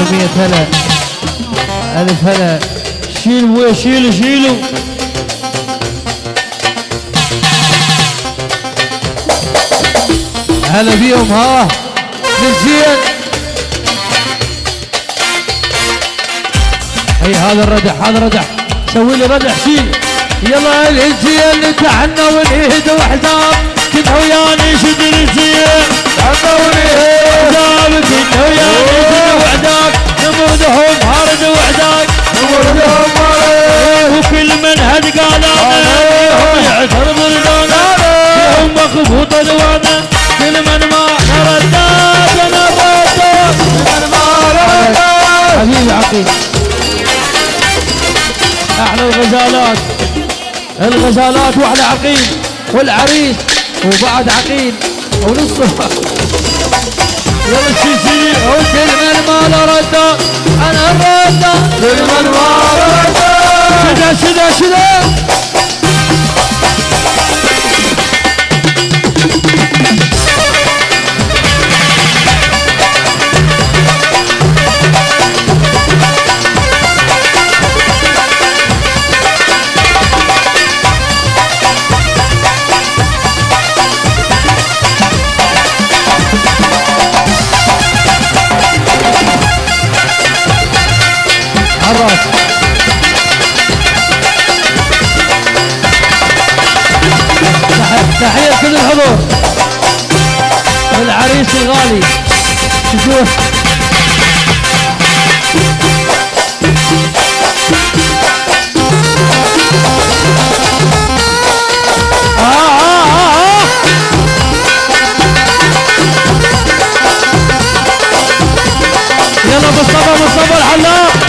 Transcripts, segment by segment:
ومية هلا. ألف هلا. شيل ابويا شيلوا شيلوا. هلا بيهم ها. نسيان اي هذا الردح هذا الردح سوي لي ردح شيل. يلا الانسيان نتحنى ونهد وحدام. كنا وياني شد فيهم مخبوط الوانا كل من ما من ما حبيبي عقيل. أحلى الغزالات. الغزالات وأحلى عقيل. والعريس وبعد عقيل. ونصه يلا السلسلة وكل من ما الراس تحية كل الحضور. العريس الغالي. شوفوه آه آه آه. يلا مصطفى مصطفى الحلاق.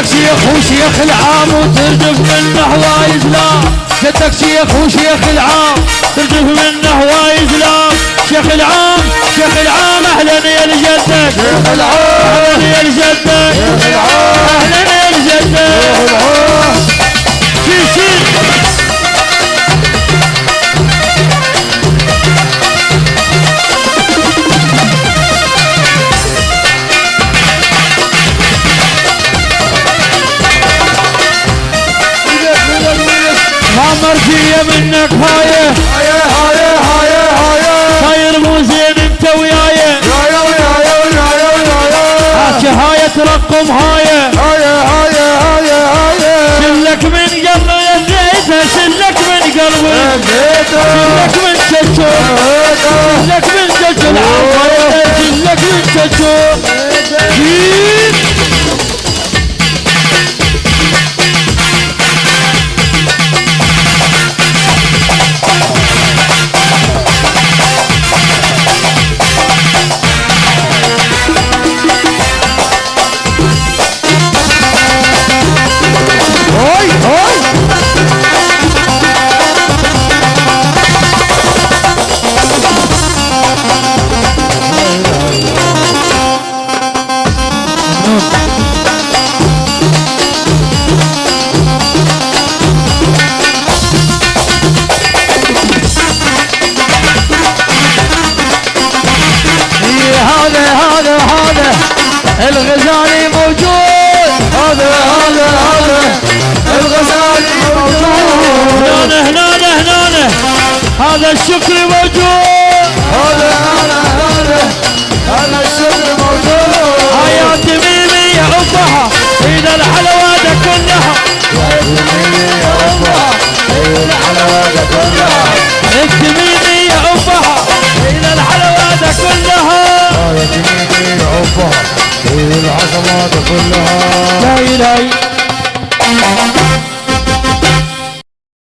جدك شيخ وشيخ العام وترجف منه هوايز لا. جدك شيخ وشيخ العام ترجف منه هوايز لا. شيخ العام شيخ العام أهلا يا لجدك شيخ العام أهلا يا لجدك شيخ العام. مرجية منك هاية هاي هاي هاي هاي. صاير مو زين انت وياي. هاي هاي هاي هاي ترقم هاي هاي. هذا هذا هذا الغزالي موجود. هذا هذا هذا الغزالي موجود. هنا هنا هنا هذا الشكر موجود. هذا إذا الحلوات كلها. الحلاوة كلها انت ميمي يا أمها إذا الحلوات كلها يا جميلي عبها العظمات كلها